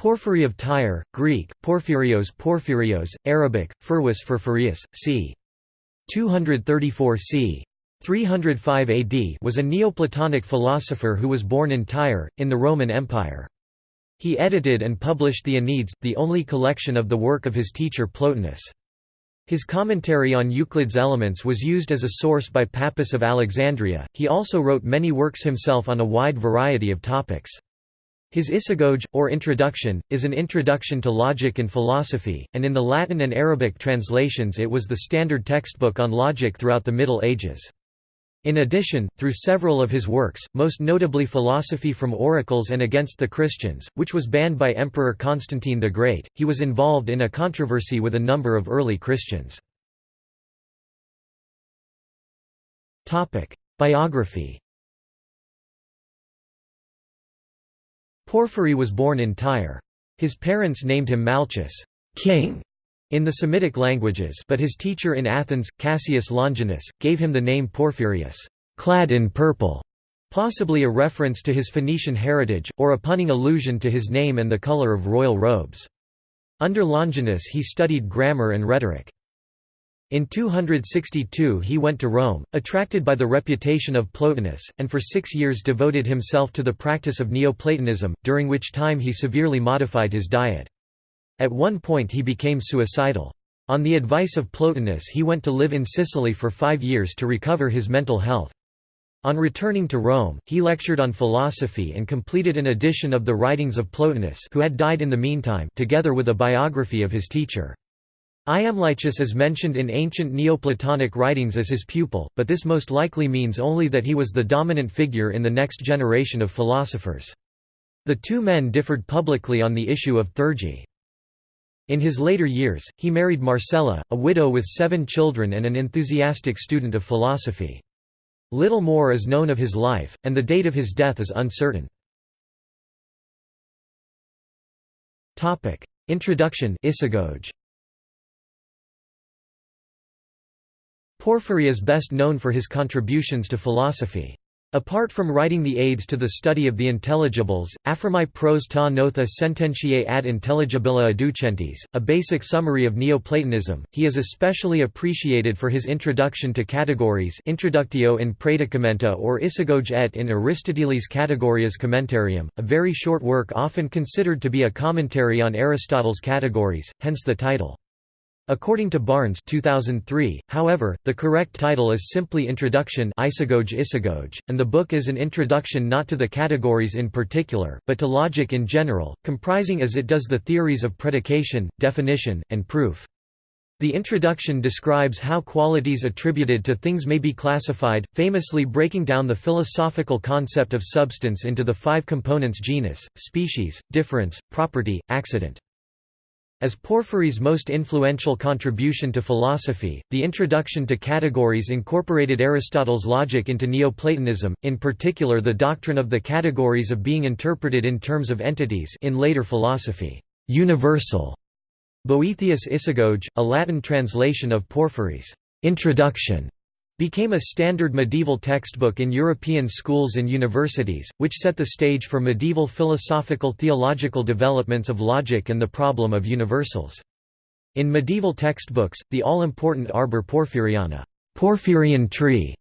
Porphyry of Tyre, Greek, Porphyrios Porphyrios, Arabic, Furwis Furfurius, c. 234 c. 305 AD was a Neoplatonic philosopher who was born in Tyre, in the Roman Empire. He edited and published the Enneads, the only collection of the work of his teacher Plotinus. His commentary on Euclid's Elements was used as a source by Pappus of Alexandria. He also wrote many works himself on a wide variety of topics. His Isagoge, or Introduction, is an introduction to logic and philosophy, and in the Latin and Arabic translations it was the standard textbook on logic throughout the Middle Ages. In addition, through several of his works, most notably Philosophy from Oracles and Against the Christians, which was banned by Emperor Constantine the Great, he was involved in a controversy with a number of early Christians. Biography Porphyry was born in Tyre. His parents named him Malchus king", in the Semitic languages but his teacher in Athens, Cassius Longinus, gave him the name Porphyrius clad in purple", possibly a reference to his Phoenician heritage, or a punning allusion to his name and the color of royal robes. Under Longinus he studied grammar and rhetoric. In 262 he went to Rome, attracted by the reputation of Plotinus, and for six years devoted himself to the practice of Neoplatonism, during which time he severely modified his diet. At one point he became suicidal. On the advice of Plotinus he went to live in Sicily for five years to recover his mental health. On returning to Rome, he lectured on philosophy and completed an edition of the writings of Plotinus who had died in the meantime together with a biography of his teacher. Iamblichus is mentioned in ancient Neoplatonic writings as his pupil, but this most likely means only that he was the dominant figure in the next generation of philosophers. The two men differed publicly on the issue of theurgy. In his later years, he married Marcella, a widow with seven children and an enthusiastic student of philosophy. Little more is known of his life, and the date of his death is uncertain. Introduction Isagoge Porphyry is best known for his contributions to philosophy. Apart from writing the aids to the study of the intelligibles, Affirmae pros ta notha sententiae ad intelligibila adducentes, a basic summary of Neoplatonism, he is especially appreciated for his introduction to categories Introductio in Predicamenta or Isagoge et in Aristotelis Categorias Commentarium, a very short work often considered to be a commentary on Aristotle's categories, hence the title. According to Barnes 2003, however, the correct title is simply Introduction Isagoge Isagoge, and the book is an introduction not to the categories in particular, but to logic in general, comprising as it does the theories of predication, definition, and proof. The introduction describes how qualities attributed to things may be classified, famously breaking down the philosophical concept of substance into the five components genus, species, difference, property, accident. As Porphyry's most influential contribution to philosophy, the introduction to categories incorporated Aristotle's logic into Neoplatonism, in particular the doctrine of the categories of being interpreted in terms of entities in later philosophy, universal. Boethius Isagoge, a Latin translation of Porphyry's introduction, became a standard medieval textbook in European schools and universities, which set the stage for medieval philosophical theological developments of logic and the problem of universals. In medieval textbooks, the all-important Arbor Porphyriana Porphyrian tree",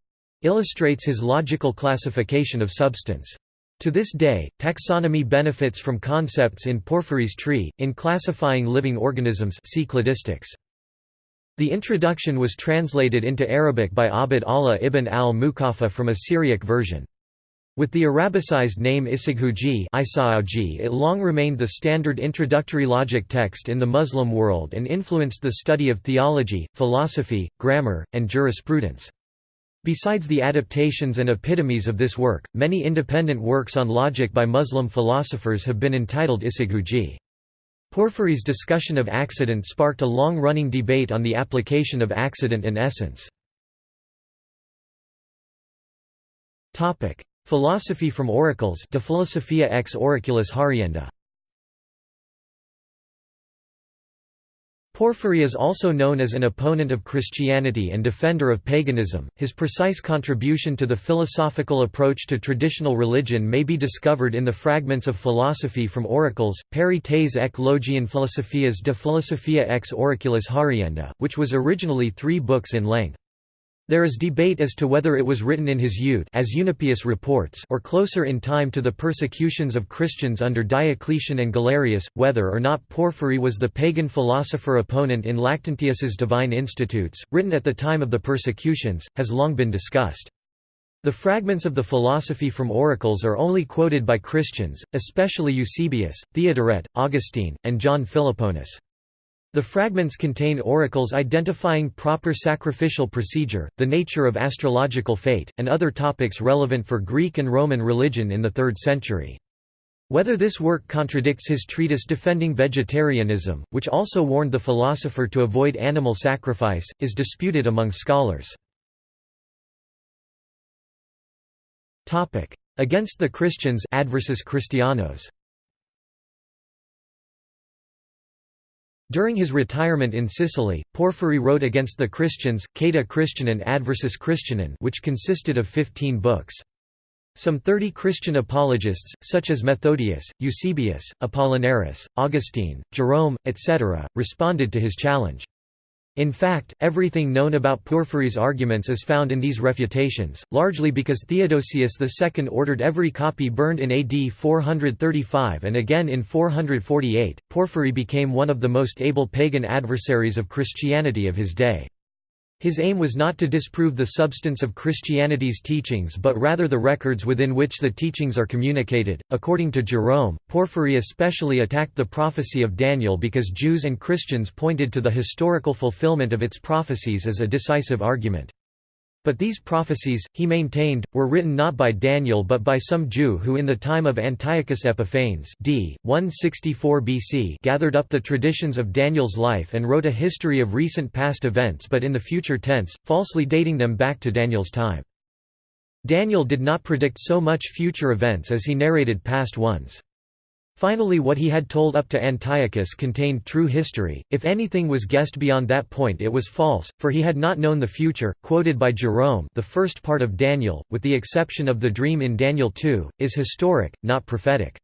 illustrates his logical classification of substance. To this day, taxonomy benefits from concepts in Porphyry's tree, in classifying living organisms see cladistics. The introduction was translated into Arabic by Abd Allah ibn al-Mukaffa from a Syriac version. With the Arabicized name Isaghuji it long remained the standard introductory logic text in the Muslim world and influenced the study of theology, philosophy, grammar, and jurisprudence. Besides the adaptations and epitomes of this work, many independent works on logic by Muslim philosophers have been entitled Isaghuji. Porphyry's discussion of accident sparked a long-running debate on the application of accident and essence. Philosophy from Oracles De Philosophia ex Oraculis Harienda Porphyry is also known as an opponent of Christianity and defender of paganism. His precise contribution to the philosophical approach to traditional religion may be discovered in the fragments of philosophy from oracles, Peri tes ek logian philosophias de philosophia ex oraculis harienda, which was originally three books in length. There is debate as to whether it was written in his youth as Eunapius reports or closer in time to the persecutions of Christians under Diocletian and Galerius, whether or not Porphyry was the pagan philosopher opponent in Lactantius's Divine Institutes, written at the time of the persecutions, has long been discussed. The fragments of the philosophy from oracles are only quoted by Christians, especially Eusebius, Theodoret, Augustine, and John Philoponus. The fragments contain oracles identifying proper sacrificial procedure, the nature of astrological fate, and other topics relevant for Greek and Roman religion in the 3rd century. Whether this work contradicts his treatise defending vegetarianism, which also warned the philosopher to avoid animal sacrifice, is disputed among scholars. Against the Christians adversus Christianos During his retirement in Sicily, Porphyry wrote against the Christians, Cata Christianen Adversus Christianen which consisted of fifteen books. Some thirty Christian apologists, such as Methodius, Eusebius, Apollinaris, Augustine, Jerome, etc., responded to his challenge. In fact, everything known about Porphyry's arguments is found in these refutations, largely because Theodosius II ordered every copy burned in AD 435 and again in 448. Porphyry became one of the most able pagan adversaries of Christianity of his day. His aim was not to disprove the substance of Christianity's teachings but rather the records within which the teachings are communicated. According to Jerome, Porphyry especially attacked the prophecy of Daniel because Jews and Christians pointed to the historical fulfillment of its prophecies as a decisive argument. But these prophecies, he maintained, were written not by Daniel but by some Jew who in the time of Antiochus Epiphanes d. 164 BC gathered up the traditions of Daniel's life and wrote a history of recent past events but in the future tense, falsely dating them back to Daniel's time. Daniel did not predict so much future events as he narrated past ones. Finally what he had told up to Antiochus contained true history, if anything was guessed beyond that point it was false, for he had not known the future. Quoted by Jerome the first part of Daniel, with the exception of the dream in Daniel 2, is historic, not prophetic.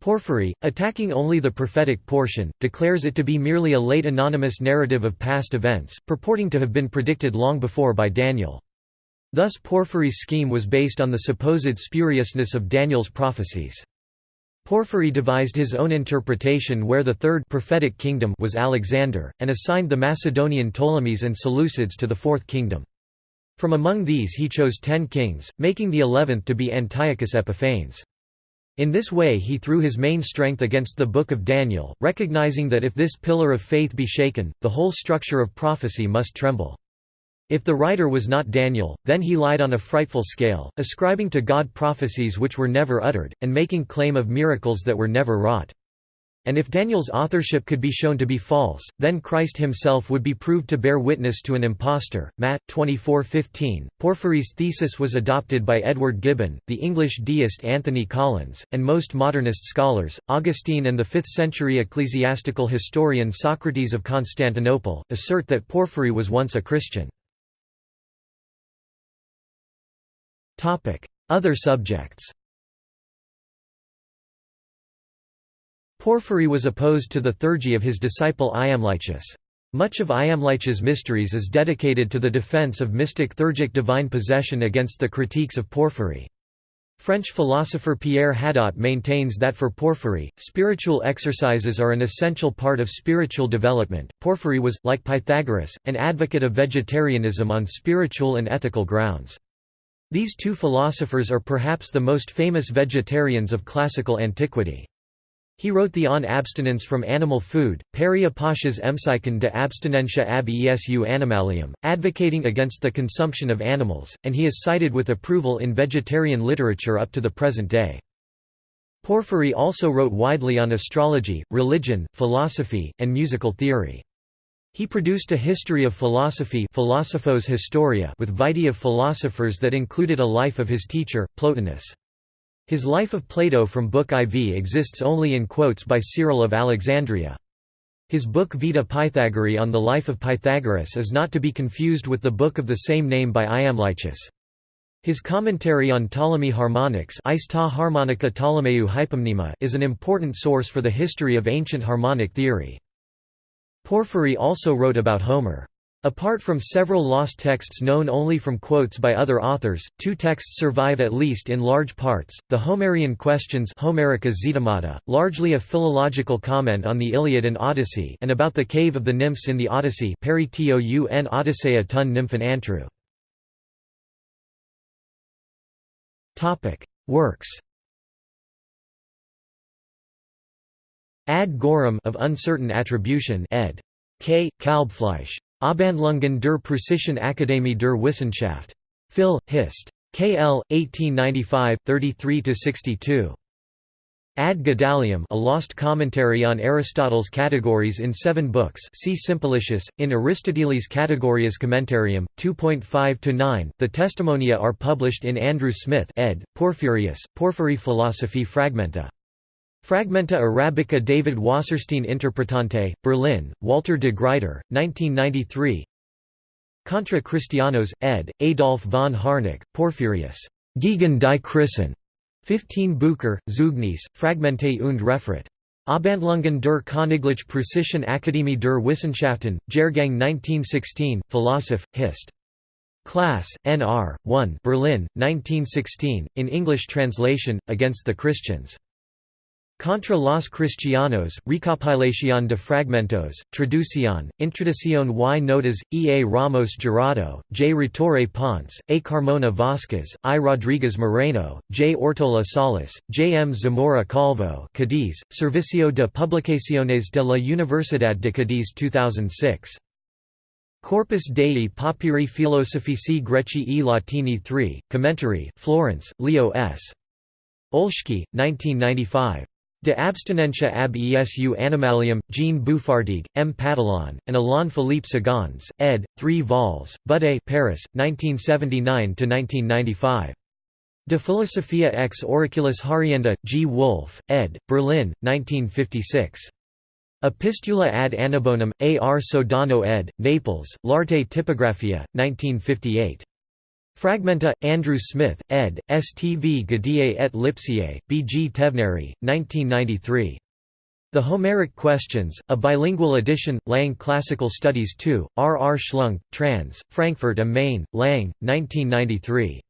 Porphyry, attacking only the prophetic portion, declares it to be merely a late anonymous narrative of past events, purporting to have been predicted long before by Daniel. Thus Porphyry's scheme was based on the supposed spuriousness of Daniel's prophecies. Porphyry devised his own interpretation where the third prophetic kingdom was Alexander, and assigned the Macedonian Ptolemies and Seleucids to the fourth kingdom. From among these he chose ten kings, making the eleventh to be Antiochus Epiphanes. In this way he threw his main strength against the Book of Daniel, recognizing that if this pillar of faith be shaken, the whole structure of prophecy must tremble. If the writer was not Daniel, then he lied on a frightful scale, ascribing to God prophecies which were never uttered, and making claim of miracles that were never wrought. And if Daniel's authorship could be shown to be false, then Christ himself would be proved to bear witness to an impostor. Matt 24:15. Porphyry's thesis was adopted by Edward Gibbon, the English deist Anthony Collins, and most modernist scholars. Augustine and the 5th-century ecclesiastical historian Socrates of Constantinople assert that Porphyry was once a Christian. Other subjects Porphyry was opposed to the theurgy of his disciple Iamblichus. Much of Iamblichus' mysteries is dedicated to the defense of mystic theurgic divine possession against the critiques of Porphyry. French philosopher Pierre Hadot maintains that for Porphyry, spiritual exercises are an essential part of spiritual development. Porphyry was, like Pythagoras, an advocate of vegetarianism on spiritual and ethical grounds. These two philosophers are perhaps the most famous vegetarians of classical antiquity. He wrote the On Abstinence from Animal Food, Peria Pasha's Empsychon de abstinentia ab esu animalium, advocating against the consumption of animals, and he is cited with approval in vegetarian literature up to the present day. Porphyry also wrote widely on astrology, religion, philosophy, and musical theory. He produced a history of philosophy Philosophos Historia with vitae of philosophers that included a life of his teacher, Plotinus. His Life of Plato from Book IV exists only in quotes by Cyril of Alexandria. His book Vita Pythagoreae on the life of Pythagoras is not to be confused with the book of the same name by Iamblichus. His commentary on Ptolemy harmonics is an important source for the history of ancient harmonic theory. Porphyry also wrote about Homer. Apart from several lost texts known only from quotes by other authors, two texts survive at least in large parts, the Homerian Questions Homerica Zetamata, largely a philological comment on the Iliad and Odyssey and about the cave of the nymphs in the Odyssey Perition Odysseia tun nymphan antru. Works Ad Gorum of uncertain attribution ed. K. Kalbfleisch. Abhandlungen der Preußischen Akademie der Wissenschaft. Phil, Hist. KL, 1895, 33–62. Ad Gedalium a lost commentary on Aristotle's categories in seven books see Simplicius, in Aristoteles Categorias Commentarium, 2.5–9 The Testimonia are published in Andrew Smith ed., Porphyrius, Porphyry Philosophy Fragmenta. Fragmenta Arabica David Wasserstein Interpretante, Berlin, Walter de Gruyter, 1993 Contra Christianos, ed., Adolf von Harnack, Porphyrius. Gegen die Christen. 15 Bucher, Zeugnis, Fragmente und Referat. Abhandlungen der Königlich Preußischen Akademie der Wissenschaften, Jahrgang 1916, Philosoph, Hist. Class, N.R., 1 Berlin, 1916, in English translation, Against the Christians. Contra los Cristianos, Recopilación de Fragmentos, Traducción, Introducción y Notas, E. A. Ramos Jurado, J. Retorre Ponce, A. Carmona Vázquez, I. Rodriguez Moreno, J. Ortola Salas, J. M. Zamora Calvo Cadiz, Servicio de Publicaciones de la Universidad de Cadiz 2006. Corpus Dei Papyri Philosophici Greci e Latini 3, Commentary, Florence, Leo S. Olschki, 1995. De abstinentia ab esu animalium, Jean Bouffartigue, M. Patillon, and Alain Philippe Sagans, ed. 3 vols. Budé Paris, 1979–1995. De Philosophia ex Oraculis Harienda, G. Wolff, ed., Berlin, 1956. Epistula ad Annibonum, A. R. Sodano ed., Naples, L'arte Tipographia, 1958. Fragmenta, Andrew Smith, ed., STV Gadiae et Lipsiae, B. G. Teubneri, 1993. The Homeric Questions, a bilingual edition, Lang Classical Studies 2, R. R. Schlunk, trans., Frankfurt am Main, Lang, 1993.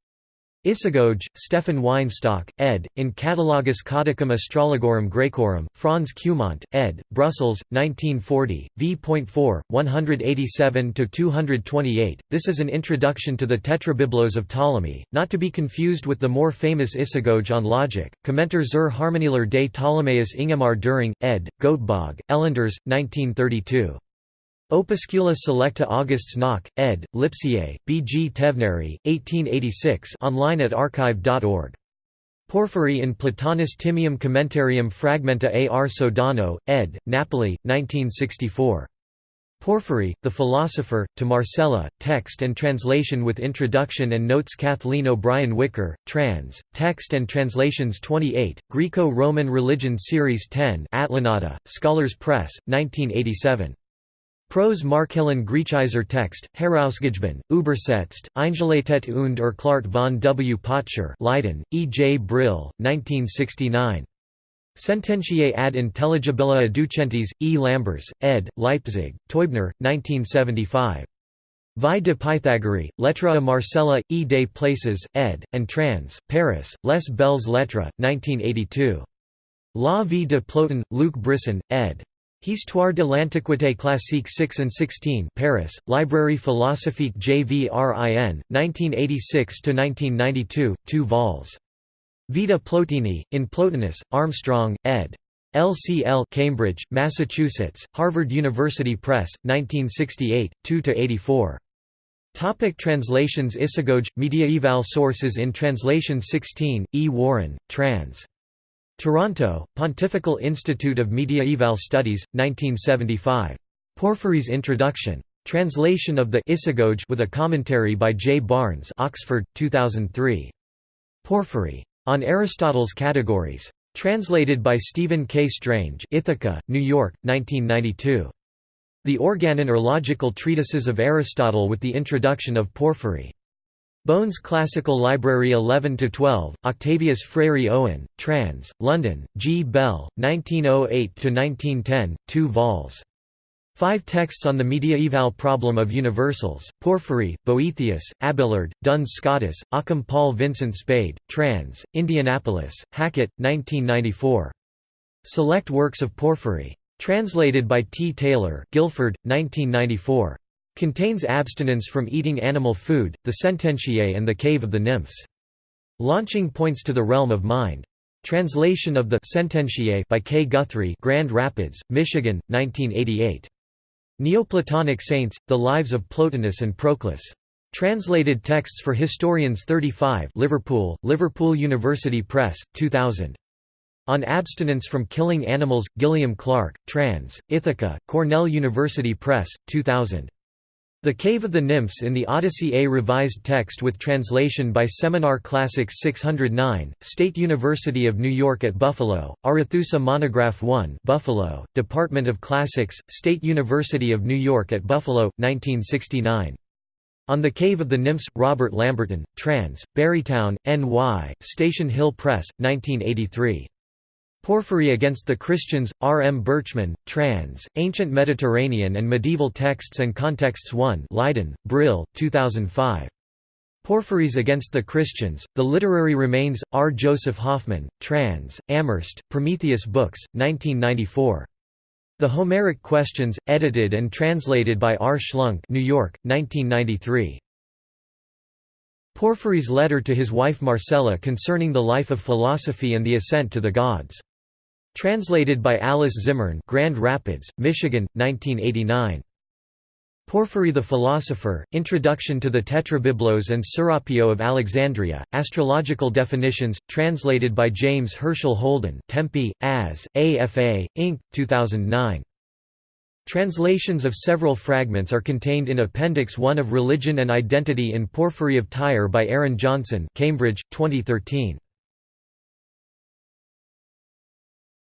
Isagoge, Stefan Weinstock, ed., in Catalogus Codicum Astrologorum Graecorum, Franz Cumont, ed., Brussels, 1940, v.4, 187–228. This is an introduction to the Tetrabiblos of Ptolemy, not to be confused with the more famous Isagoge on logic. Commenter zur Harmonieler des Ptolemäus Ingemar Düring, ed., Göteborg, Elenders, 1932. Opuscula selecta Augusts Nauck, ed., Lipsiae, B. G. Teubneri, 1886 online at archive.org. Porphyry in Platonis Timaeum Commentarium Fragmenta a R. Sodano, ed., Napoli, 1964. Porphyry, The Philosopher, to Marcella, text and translation with introduction and notes Kathleen O'Brien Wicker, trans., text and translations 28, Greco-Roman Religion Series 10 Atlanta, Scholars Press, 1987. Prose Markellen Griechizer Text, Herausgegeben, Übersetzt, Eingelatet und erklärt von W. Potscher Leiden, E. J. Brill, 1969. Sententiae ad intelligibilia ducentes, E. Lamberz, ed., Leipzig, Teubner, 1975. Vie de Pythagorie, Lettres à Marcella, E. des Places, ed., and trans., Paris, Les Belles Lettres, 1982. La vie de Plotin, Luc Brisson, ed. Histoire de l'Antiquité classique 6 and 16 Paris, Librairie philosophique JVRIN, 1986–1992, 2 vols. Vita Plotini, in Plotinus, Armstrong, ed. LCL Cambridge, Massachusetts, Harvard University Press, 1968, 2–84. Topic translations Isagoge, Mediaeval sources in translation 16, E. Warren, trans. Toronto, Pontifical Institute of Mediaeval Studies, 1975. Porphyry's Introduction. Translation of the Isagoge with a commentary by J. Barnes Oxford, 2003. Porphyry. On Aristotle's Categories. Translated by Stephen K. Strange Ithaca, New York, 1992. The Organon or Logical Treatises of Aristotle with the introduction of Porphyry. Bohn's Classical Library 11–12, Octavius Freire Owen, trans. London, G. Bell, 1908–1910, 2 vols. Five texts on the mediaeval problem of universals, Porphyry, Boethius, Abelard, Duns Scotus, Occam Paul Vincent Spade, trans. Indianapolis, Hackett, 1994. Select Works of Porphyry. Translated by T. Taylor Guilford, 1994. Contains abstinence from eating animal food, the Sententiae and the Cave of the Nymphs. Launching points to the realm of mind. Translation of the Sententiae by K. Guthrie Grand Rapids, Michigan, 1988. Neoplatonic Saints, The Lives of Plotinus and Proclus. Translated texts for Historians 35 Liverpool, Liverpool University Press, 2000. On Abstinence from Killing Animals, Gillian Clark, trans. Ithaca, Cornell University Press, 2000. The Cave of the Nymphs in the Odyssey A revised text with translation by Seminar Classics 609, State University of New York at Buffalo, Arethusa Monograph 1 Buffalo, Department of Classics, State University of New York at Buffalo, 1969. On the Cave of the Nymphs, Robert Lamberton, trans. Barrytown, N.Y., Station Hill Press, 1983. Porphyry Against the Christians, R. M. Berchman, trans. Ancient Mediterranean and Medieval Texts and Contexts 1 Leiden, Brill, 2005. Porphyries Against the Christians, The Literary Remains, R. Joseph Hoffman, trans. Amherst, Prometheus Books, 1994. The Homeric Questions, edited and translated by R. Schlunk New York, 1993. Porphyry's letter to his wife Marcella concerning the life of philosophy and the ascent to the gods. Translated by Alice Zimmern Grand Rapids, Michigan, 1989. Porphyry the Philosopher, Introduction to the Tetrabiblos and Serapio of Alexandria, Astrological Definitions, translated by James Herschel Holden Tempe, As, AFA, Inc., 2009. Translations of several fragments are contained in Appendix 1 of Religion and Identity in Porphyry of Tyre by Aaron Johnson Cambridge, 2013.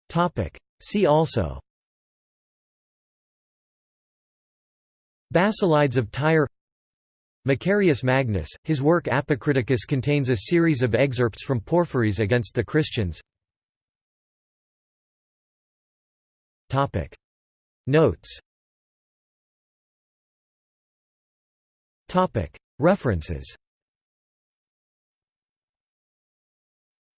Topic. See also Basilides of Tyre Macarius Magnus, his work Apocriticus contains a series of excerpts from Porphyries against the Christians Topic. Notes Topic. References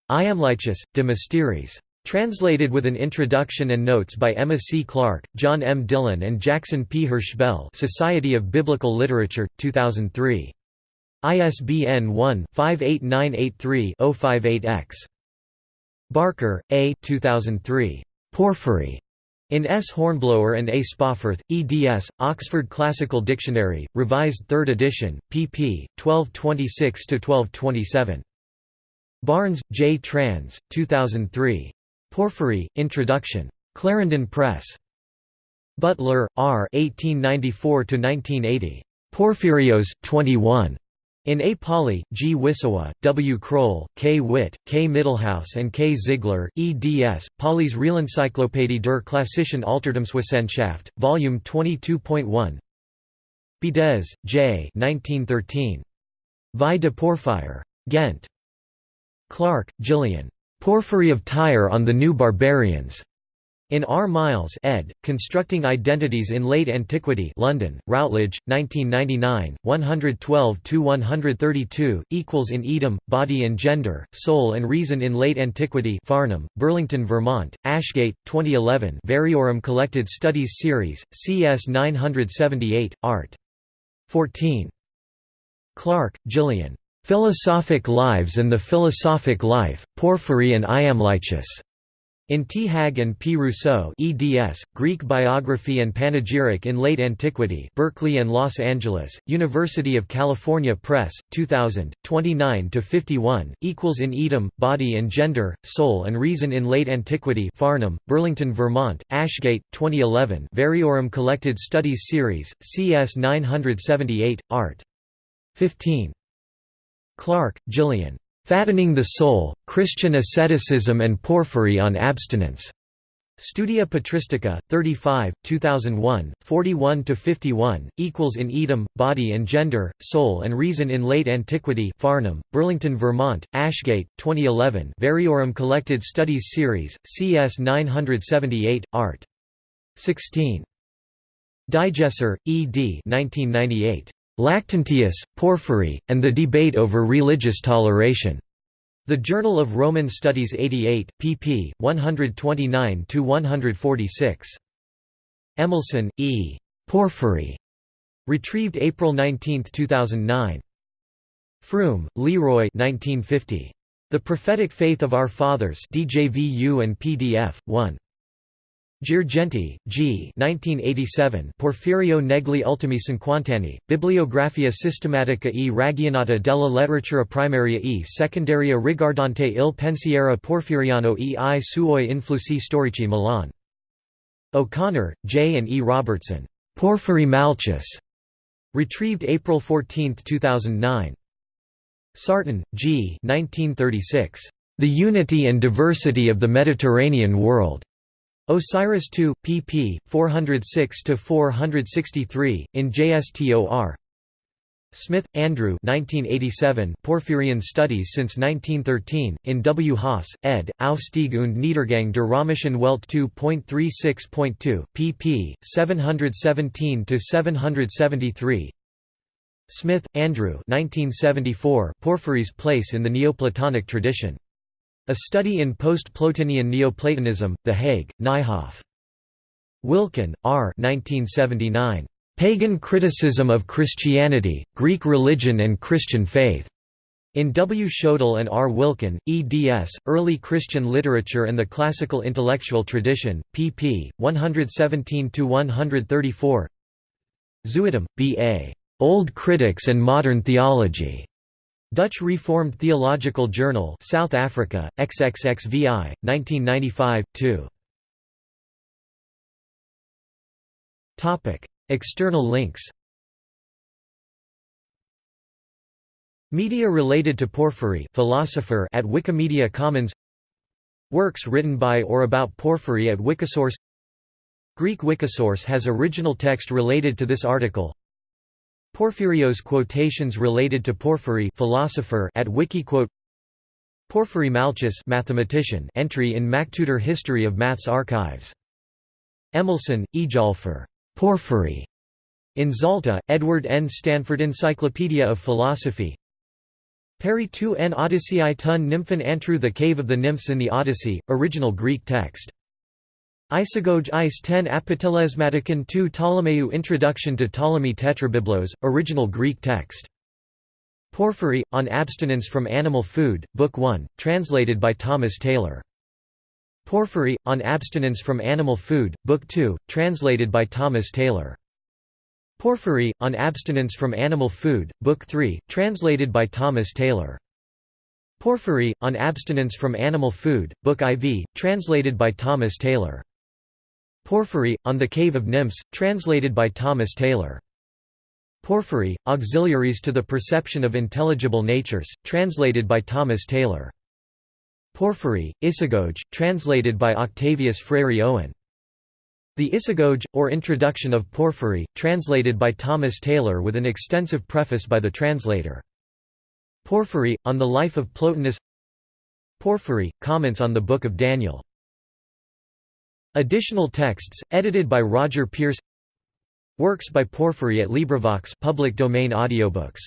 Iamblichus, De Mysteris Translated with an introduction and notes by Emma C. Clark, John M. Dillon and Jackson P. Hershbell Society of Biblical Literature, 2003. ISBN 1-58983-058-X. Barker, A. 2003. Porphyry. In S. Hornblower and A. Spawforth, eds. Oxford Classical Dictionary, Revised 3rd edition, pp. 1226–1227. Barnes, J. Trans, 2003. Porphyry, Introduction. Clarendon Press. Butler, R. 1894–1980. Porphyrios, 21. In A. Pauly, G. Wissowa, W. Kroll, K. Witt, K. Mittelhaus and K. Ziegler, eds. Pauly's Realencyclopädie der klassischen Altertumswissenschaft, Volume 22.1 Bidez, J. 1913. Vie de Porphyre. Ghent. Clark, Gillian. Porphyry of Tyre on the New Barbarians. In R. Miles ed., Constructing Identities in Late Antiquity London, Routledge, 1999, 112–132, equals in Edom, Body and Gender, Soul and Reason in Late Antiquity Farnham, Burlington, Vermont, Ashgate, 2011 Variorum Collected Studies Series, CS 978, Art. 14. Clark, Gillian. Philosophic Lives and the Philosophic Life, Porphyry and Iamblichus. In T. Hagg and P. Rousseau eds, Greek Biography and Panegyric in Late Antiquity Berkeley and Los Angeles, University of California Press, 2000, 29–51, equals in Edom, Body and Gender, Soul and Reason in Late Antiquity Farnham, Burlington, Vermont, Ashgate, 2011 Variorum Collected Studies Series, CS 978, Art. 15. Clarke, Gillian. Fattening the Soul, Christian Asceticism and Porphyry on Abstinence. Studia Patristica, 35, 2001, 41–51, equals in Edom, Body and Gender, Soul and Reason in Late Antiquity Farnham, Burlington, Vermont, Ashgate, 2011 Variorum Collected Studies Series, CS 978, Art. 16. Digeser, E. D. 1998. Lactantius, Porphyry, and the Debate over Religious Toleration. The Journal of Roman Studies 88, pp. 129–146. Emilsson, E. Porphyry. Retrieved April 19, 2009. Froom, Leroy 1950. The Prophetic Faith of Our Fathers DJVU and PDF, 1. Girgenti, G. 1987. Porfirio negli ultimi cinquant'anni. Bibliografia sistematica e ragionata della letteratura primaria e secondaria riguardante il pensiero porfiriano e i suoi influssi storici Milan. O'Connor, J. and E. Robertson. Porphyry Malchus. Retrieved April 14, 2009. Sarton, G. 1936. The Unity and Diversity of the Mediterranean World. Osiris II, pp. 406–463, in JSTOR Smith, Andrew 1987 Porphyrian Studies since 1913, in W. Haase, ed., Aufstieg und Niedergang der Römischen Welt 2.36.2, pp. 717–773 Smith, Andrew 1974 Porphyry's Place in the Neoplatonic Tradition a Study in Post-Plotinian Neoplatonism, The Hague, Nijhoff. Wilken, R. 1979. Pagan Criticism of Christianity, Greek Religion and Christian Faith. In W. Schoedel and R. Wilken, eds. Early Christian Literature and the Classical Intellectual Tradition, pp. 117–134 Zuidam, B. A. Old Critics and Modern Theology. Dutch Reformed Theological Journal South Africa, XXXVI, 1995, 2. External links. Media related to Porphyry philosopher at Wikimedia Commons. Works written by or about Porphyry at Wikisource. Greek Wikisource has original text related to this article Porphyrios quotations related to Porphyry philosopher at Wikiquote Porphyry Malchus mathematician entry in MacTutor History of Maths Archives. Emilsson, Eyjólfur. Porphyry. In Zalta, Edward N. Stanford Encyclopedia of Philosophy Peri 2 n Odyssei ton Nymphan Antru The Cave of the Nymphs in the Odyssey, original Greek text Isagoge Is 10 Apitelesmatikon 2 Ptolemeu Introduction to Ptolemy Tetrabiblos, original Greek text. Porphyry, on Abstinence from Animal Food, Book 1, translated by Thomas Taylor. Porphyry, on Abstinence from Animal Food, Book 2, translated by Thomas Taylor. Porphyry, on Abstinence from Animal Food, Book 3, translated by Thomas Taylor. Porphyry, on Abstinence from Animal Food, Book IV, translated by Thomas Taylor. Porphyry, On the Cave of Nymphs, translated by Thomas Taylor. Porphyry, Auxiliaries to the Perception of Intelligible Natures, translated by Thomas Taylor. Porphyry, Isagoge, translated by Octavius Freire Owen. The Isagoge, or Introduction of Porphyry, translated by Thomas Taylor with an extensive preface by the translator. Porphyry, on the life of Plotinus Porphyry, comments on the Book of Daniel Additional texts, edited by Roger Pearse. Works by Porphyry at LibriVox public domain audiobooks